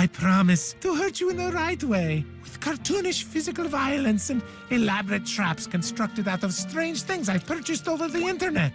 I promise to hurt you in the right way, with cartoonish physical violence and elaborate traps constructed out of strange things I've purchased over the internet.